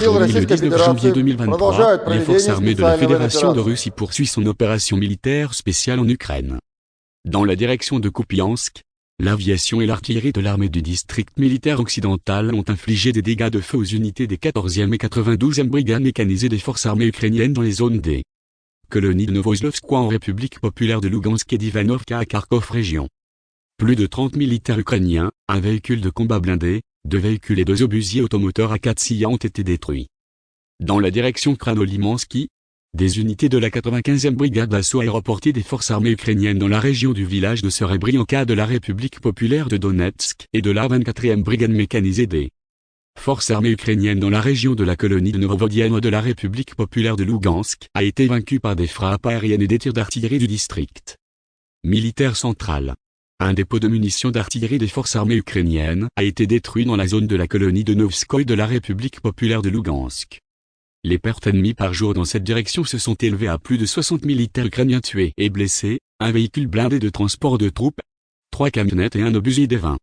Aujourd'hui, le 19 janvier 2023, les forces armées de la Fédération de Russie poursuivent son opération militaire spéciale en Ukraine. Dans la direction de Kupiansk, l'aviation et l'artillerie de l'armée du district militaire occidental ont infligé des dégâts de feu aux unités des 14e et 92e brigades mécanisées des forces armées ukrainiennes dans les zones des colonies de Novoslovskoye en République populaire de Lugansk et d'Ivanovka à Kharkov région. Plus de 30 militaires ukrainiens, un véhicule de combat blindé, deux véhicules et deux obusiers automoteurs A4 ont été détruits. Dans la direction Kranolimansky, des unités de la 95e brigade d'assaut aéroportée des forces armées ukrainiennes dans la région du village de Serebrianka de la République populaire de Donetsk et de la 24e brigade mécanisée des forces armées ukrainiennes dans la région de la colonie de Novovodienne de la République populaire de Lugansk a été vaincue par des frappes aériennes et des tirs d'artillerie du district militaire central. Un dépôt de munitions d'artillerie des forces armées ukrainiennes a été détruit dans la zone de la colonie de Novskoye de la République populaire de Lugansk. Les pertes ennemies par jour dans cette direction se sont élevées à plus de 60 militaires ukrainiens tués et blessés, un véhicule blindé de transport de troupes, trois camionnettes et un obusier des 20.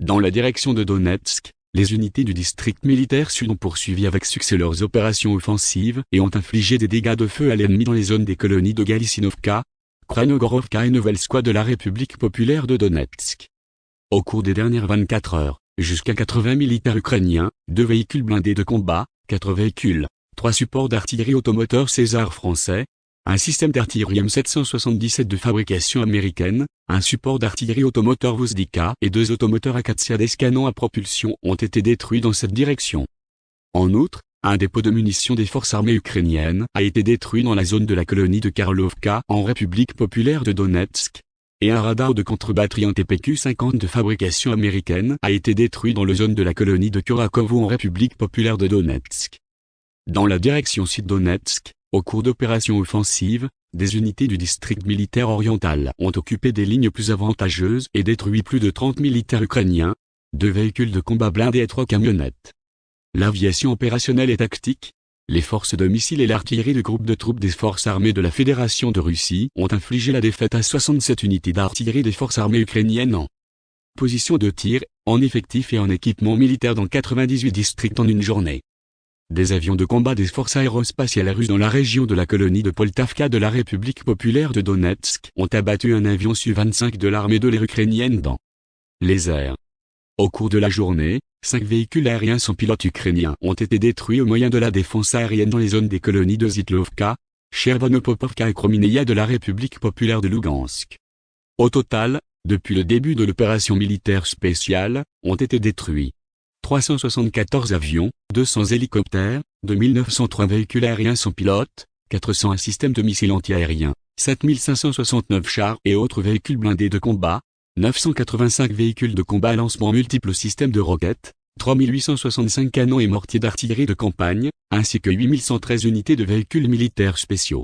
Dans la direction de Donetsk, les unités du district militaire sud ont poursuivi avec succès leurs opérations offensives et ont infligé des dégâts de feu à l'ennemi dans les zones des colonies de Galicinovka, Kranogorovka et Novelskoye de la République populaire de Donetsk. Au cours des dernières 24 heures, jusqu'à 80 militaires ukrainiens, deux véhicules blindés de combat, quatre véhicules, trois supports d'artillerie automoteur César français, un système d'artillerie M777 de fabrication américaine, un support d'artillerie automoteur Vozdika et deux automoteurs Akatsiya des canons à propulsion ont été détruits dans cette direction. En outre, un dépôt de munitions des forces armées ukrainiennes a été détruit dans la zone de la colonie de Karlovka en République populaire de Donetsk, et un radar de contre-batterie TPQ-50 de fabrication américaine a été détruit dans la zone de la colonie de Kurakovo en République populaire de Donetsk. Dans la direction sud-Donetsk, au cours d'opérations offensives, des unités du district militaire oriental ont occupé des lignes plus avantageuses et détruit plus de 30 militaires ukrainiens, deux véhicules de combat blindés et trois camionnettes. L'aviation opérationnelle et tactique, les forces de missiles et l'artillerie du groupe de troupes des forces armées de la Fédération de Russie ont infligé la défaite à 67 unités d'artillerie des forces armées ukrainiennes en position de tir, en effectif et en équipement militaire dans 98 districts en une journée. Des avions de combat des forces aérospatiales russes dans la région de la colonie de Poltavka de la République populaire de Donetsk ont abattu un avion Su-25 de l'armée de l'air ukrainienne dans les airs. Au cours de la journée, cinq véhicules aériens sans pilote ukrainiens ont été détruits au moyen de la défense aérienne dans les zones des colonies de Zitlovka, Chervonopopovka et Kromineia de la République populaire de Lugansk. Au total, depuis le début de l'opération militaire spéciale, ont été détruits 374 avions, 200 hélicoptères, 2903 véhicules aériens sans pilote, 401 systèmes de missiles antiaériens, 7569 chars et autres véhicules blindés de combat, 985 véhicules de combat à lancement multiples systèmes de roquettes, 3865 canons et mortiers d'artillerie de campagne, ainsi que 8113 unités de véhicules militaires spéciaux.